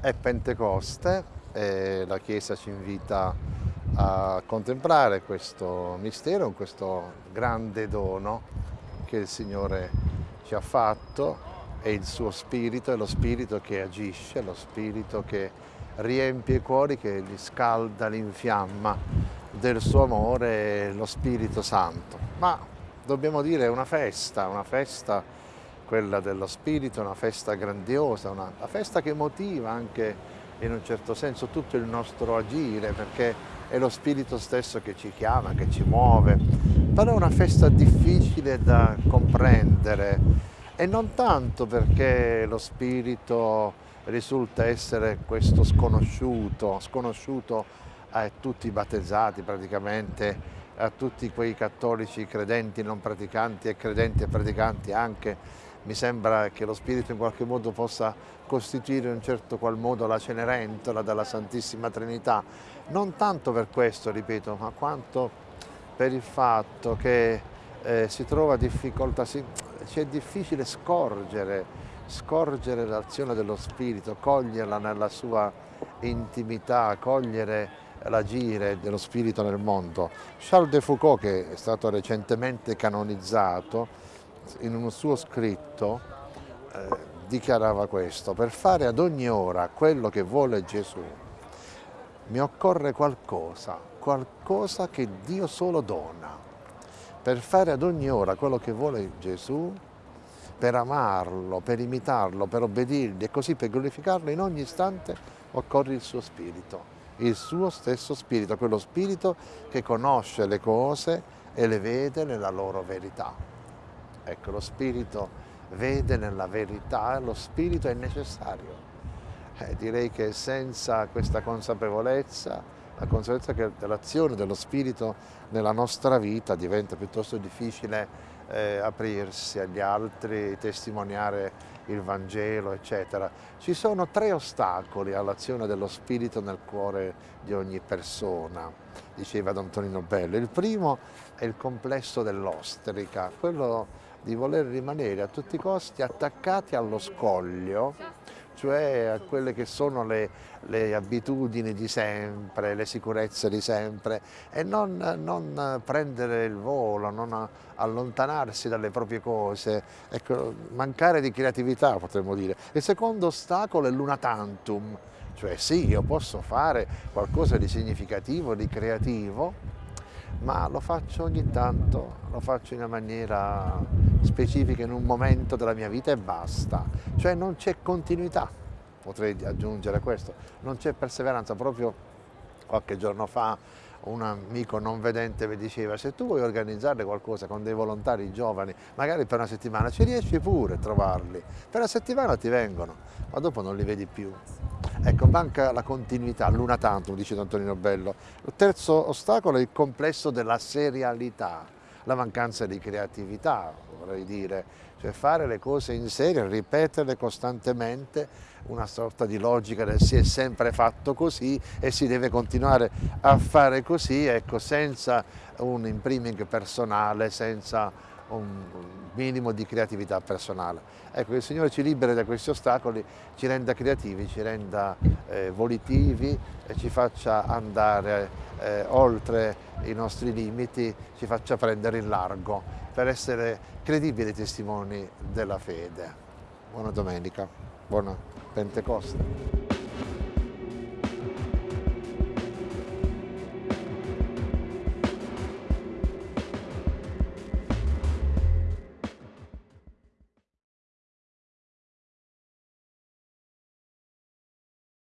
È Pentecoste e la Chiesa ci invita a contemplare questo mistero, questo grande dono che il Signore ci ha fatto è il suo spirito, è lo spirito che agisce, lo spirito che riempie i cuori, che li scalda, li infiamma del suo amore, lo Spirito Santo. Ma dobbiamo dire è una festa, una festa quella dello spirito, una festa grandiosa, una, una festa che motiva anche in un certo senso tutto il nostro agire perché è lo spirito stesso che ci chiama, che ci muove, però è una festa difficile da comprendere e non tanto perché lo spirito risulta essere questo sconosciuto, sconosciuto a tutti i battezzati praticamente, a tutti quei cattolici credenti, non praticanti e credenti e praticanti anche, mi sembra che lo Spirito in qualche modo possa costituire in un certo qual modo la Cenerentola della Santissima Trinità, non tanto per questo, ripeto, ma quanto per il fatto che eh, si trova difficoltà, si, ci è difficile scorgere, scorgere l'azione dello Spirito, coglierla nella sua intimità, cogliere l'agire dello Spirito nel mondo. Charles de Foucault, che è stato recentemente canonizzato, in un suo scritto eh, dichiarava questo, per fare ad ogni ora quello che vuole Gesù mi occorre qualcosa, qualcosa che Dio solo dona. Per fare ad ogni ora quello che vuole Gesù, per amarlo, per imitarlo, per obbedirgli e così per glorificarlo in ogni istante occorre il suo spirito, il suo stesso spirito, quello spirito che conosce le cose e le vede nella loro verità. Ecco, lo spirito vede nella verità, lo spirito è necessario. Eh, direi che senza questa consapevolezza, la consapevolezza che dell'azione dello spirito nella nostra vita diventa piuttosto difficile eh, aprirsi agli altri, testimoniare il Vangelo, eccetera. Ci sono tre ostacoli all'azione dello spirito nel cuore di ogni persona, diceva Don Antonino Bello. Il primo è il complesso dell'ostrica, quello di voler rimanere a tutti i costi attaccati allo scoglio, cioè a quelle che sono le, le abitudini di sempre, le sicurezze di sempre e non, non, prendere il volo, non allontanarsi dalle proprie cose, ecco, mancare di creatività potremmo dire. Il secondo ostacolo è l'una tantum, cioè sì, io posso fare qualcosa di significativo, di creativo, ma lo faccio ogni tanto, lo faccio in una maniera specifica in un momento della mia vita e basta, cioè non c'è continuità, potrei aggiungere questo, non c'è perseveranza, proprio qualche giorno fa un amico non vedente mi diceva se tu vuoi organizzare qualcosa con dei volontari giovani, magari per una settimana, ci riesci pure a trovarli, per una settimana ti vengono, ma dopo non li vedi più. Ecco, manca la continuità, l'una tantum, dice Antonino Bello. Il terzo ostacolo è il complesso della serialità, la mancanza di creatività, vorrei dire, cioè fare le cose in serie, ripeterle costantemente, una sorta di logica del si è sempre fatto così e si deve continuare a fare così, ecco, senza un impriming personale, senza un minimo di creatività personale. Ecco, il Signore ci liberi da questi ostacoli, ci renda creativi, ci renda eh, volitivi ci faccia andare eh, oltre i nostri limiti, ci faccia prendere in largo per essere credibili testimoni della fede. Buona domenica, buona Pentecoste.